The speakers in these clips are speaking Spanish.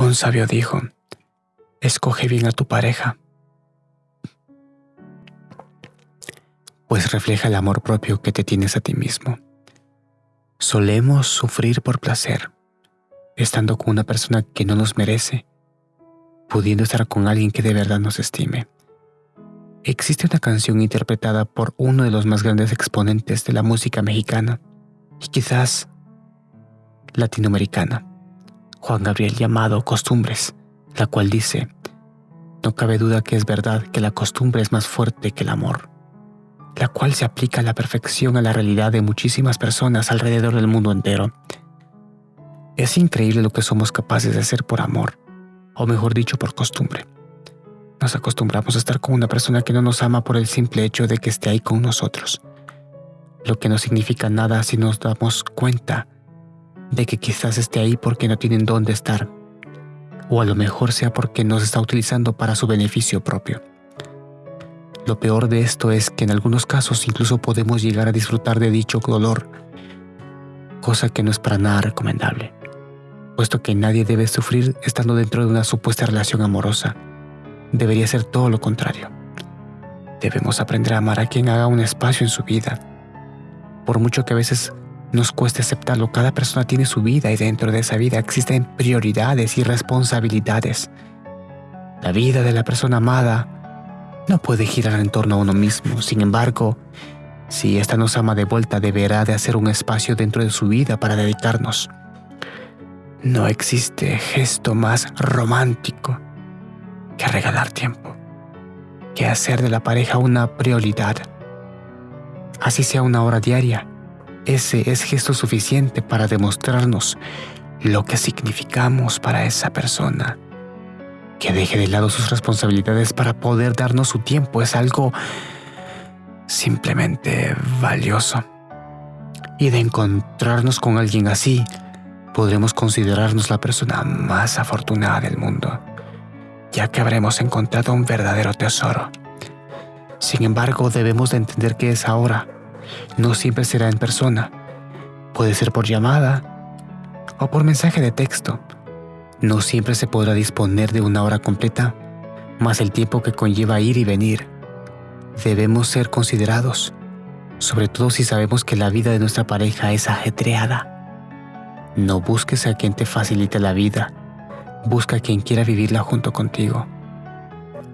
Un sabio dijo, escoge bien a tu pareja, pues refleja el amor propio que te tienes a ti mismo. Solemos sufrir por placer, estando con una persona que no nos merece, pudiendo estar con alguien que de verdad nos estime. Existe una canción interpretada por uno de los más grandes exponentes de la música mexicana y quizás latinoamericana, Juan Gabriel llamado Costumbres, la cual dice, no cabe duda que es verdad que la costumbre es más fuerte que el amor, la cual se aplica a la perfección a la realidad de muchísimas personas alrededor del mundo entero. Es increíble lo que somos capaces de hacer por amor, o mejor dicho, por costumbre. Nos acostumbramos a estar con una persona que no nos ama por el simple hecho de que esté ahí con nosotros, lo que no significa nada si nos damos cuenta de que quizás esté ahí porque no tienen dónde estar, o a lo mejor sea porque nos está utilizando para su beneficio propio. Lo peor de esto es que en algunos casos incluso podemos llegar a disfrutar de dicho dolor, cosa que no es para nada recomendable, puesto que nadie debe sufrir estando dentro de una supuesta relación amorosa. Debería ser todo lo contrario. Debemos aprender a amar a quien haga un espacio en su vida. Por mucho que a veces nos cueste aceptarlo, cada persona tiene su vida y dentro de esa vida existen prioridades y responsabilidades. La vida de la persona amada no puede girar en torno a uno mismo, sin embargo, si ésta nos ama de vuelta, deberá de hacer un espacio dentro de su vida para dedicarnos. No existe gesto más romántico que regalar tiempo, que hacer de la pareja una prioridad. Así sea una hora diaria, ese es gesto suficiente para demostrarnos lo que significamos para esa persona. Que deje de lado sus responsabilidades para poder darnos su tiempo es algo simplemente valioso. Y de encontrarnos con alguien así, podremos considerarnos la persona más afortunada del mundo, ya que habremos encontrado un verdadero tesoro. Sin embargo, debemos de entender que es ahora no siempre será en persona. Puede ser por llamada o por mensaje de texto. No siempre se podrá disponer de una hora completa, más el tiempo que conlleva ir y venir. Debemos ser considerados, sobre todo si sabemos que la vida de nuestra pareja es ajetreada. No busques a quien te facilite la vida, busca a quien quiera vivirla junto contigo.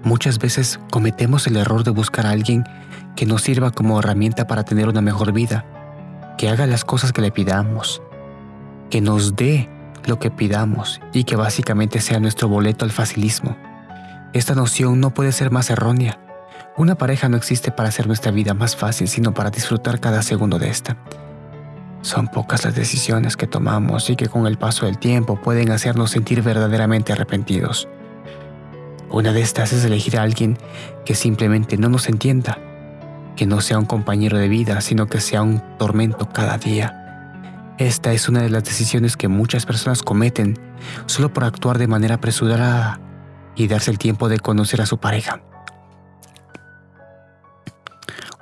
Muchas veces cometemos el error de buscar a alguien que nos sirva como herramienta para tener una mejor vida, que haga las cosas que le pidamos, que nos dé lo que pidamos y que básicamente sea nuestro boleto al facilismo. Esta noción no puede ser más errónea. Una pareja no existe para hacer nuestra vida más fácil, sino para disfrutar cada segundo de esta. Son pocas las decisiones que tomamos y que con el paso del tiempo pueden hacernos sentir verdaderamente arrepentidos. Una de estas es elegir a alguien que simplemente no nos entienda que no sea un compañero de vida, sino que sea un tormento cada día. Esta es una de las decisiones que muchas personas cometen solo por actuar de manera apresurada y darse el tiempo de conocer a su pareja.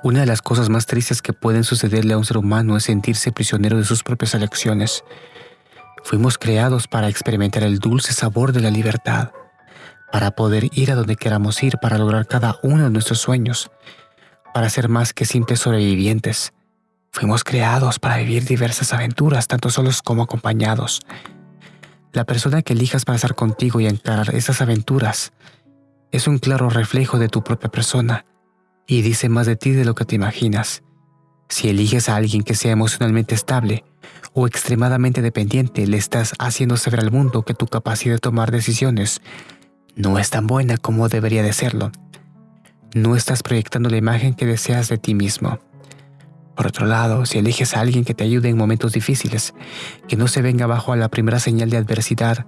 Una de las cosas más tristes que pueden sucederle a un ser humano es sentirse prisionero de sus propias elecciones. Fuimos creados para experimentar el dulce sabor de la libertad, para poder ir a donde queramos ir, para lograr cada uno de nuestros sueños para ser más que simples sobrevivientes. Fuimos creados para vivir diversas aventuras, tanto solos como acompañados. La persona que elijas para estar contigo y encarar esas aventuras es un claro reflejo de tu propia persona y dice más de ti de lo que te imaginas. Si eliges a alguien que sea emocionalmente estable o extremadamente dependiente, le estás haciendo saber al mundo que tu capacidad de tomar decisiones no es tan buena como debería de serlo no estás proyectando la imagen que deseas de ti mismo. Por otro lado, si eliges a alguien que te ayude en momentos difíciles, que no se venga abajo a la primera señal de adversidad,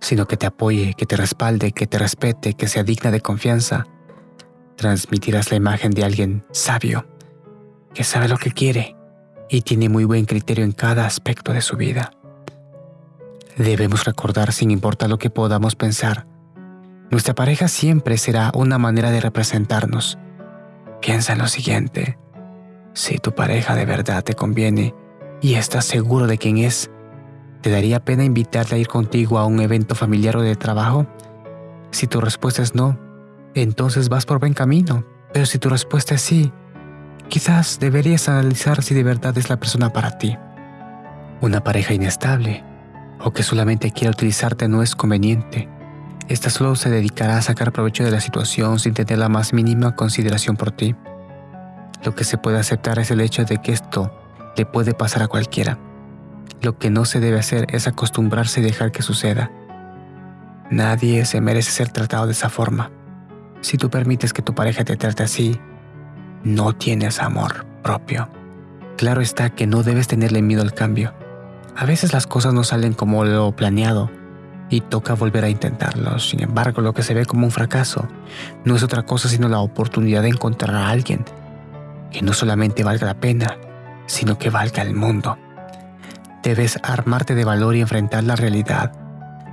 sino que te apoye, que te respalde, que te respete, que sea digna de confianza, transmitirás la imagen de alguien sabio, que sabe lo que quiere y tiene muy buen criterio en cada aspecto de su vida. Debemos recordar, sin importar lo que podamos pensar, nuestra pareja siempre será una manera de representarnos. Piensa en lo siguiente. Si tu pareja de verdad te conviene y estás seguro de quién es, ¿Te daría pena invitarle a ir contigo a un evento familiar o de trabajo? Si tu respuesta es no, entonces vas por buen camino. Pero si tu respuesta es sí, quizás deberías analizar si de verdad es la persona para ti. Una pareja inestable o que solamente quiere utilizarte no es conveniente. Esta solo se dedicará a sacar provecho de la situación sin tener la más mínima consideración por ti. Lo que se puede aceptar es el hecho de que esto le puede pasar a cualquiera. Lo que no se debe hacer es acostumbrarse y dejar que suceda. Nadie se merece ser tratado de esa forma. Si tú permites que tu pareja te trate así, no tienes amor propio. Claro está que no debes tenerle miedo al cambio. A veces las cosas no salen como lo planeado y toca volver a intentarlo. Sin embargo, lo que se ve como un fracaso no es otra cosa sino la oportunidad de encontrar a alguien que no solamente valga la pena, sino que valga el mundo. Debes armarte de valor y enfrentar la realidad,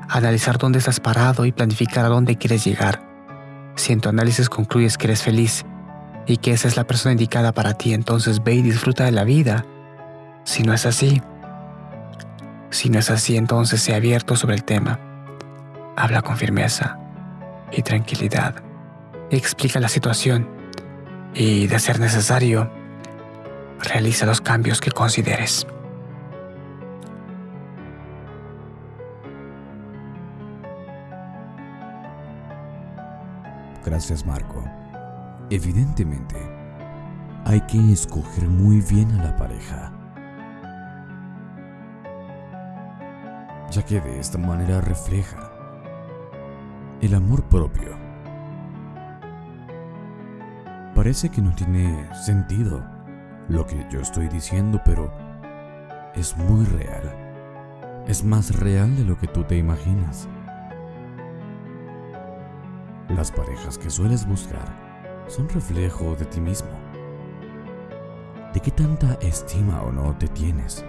analizar dónde estás parado y planificar a dónde quieres llegar. Si en tu análisis concluyes que eres feliz y que esa es la persona indicada para ti, entonces ve y disfruta de la vida. Si no es así, si no es así, entonces sé abierto sobre el tema. Habla con firmeza y tranquilidad. Explica la situación y, de ser necesario, realiza los cambios que consideres. Gracias Marco. Evidentemente, hay que escoger muy bien a la pareja. Ya que de esta manera refleja el amor propio. Parece que no tiene sentido lo que yo estoy diciendo, pero es muy real. Es más real de lo que tú te imaginas. Las parejas que sueles buscar son reflejo de ti mismo. ¿De qué tanta estima o no te tienes?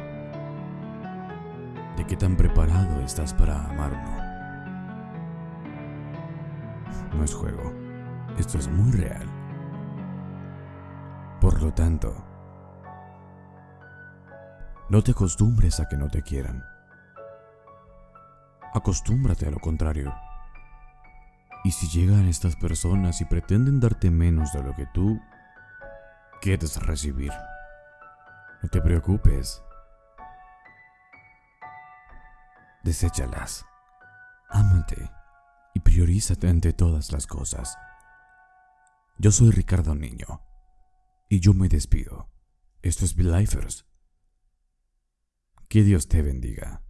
¿De qué tan preparado estás para amar o no? No es juego. Esto es muy real. Por lo tanto, no te acostumbres a que no te quieran. Acostúmbrate a lo contrario. Y si llegan estas personas y pretenden darte menos de lo que tú quieres recibir, no te preocupes. Deséchalas. Ámate y priorízate ante todas las cosas. Yo soy Ricardo Niño y yo me despido. Esto es Be Lifers. Que Dios te bendiga.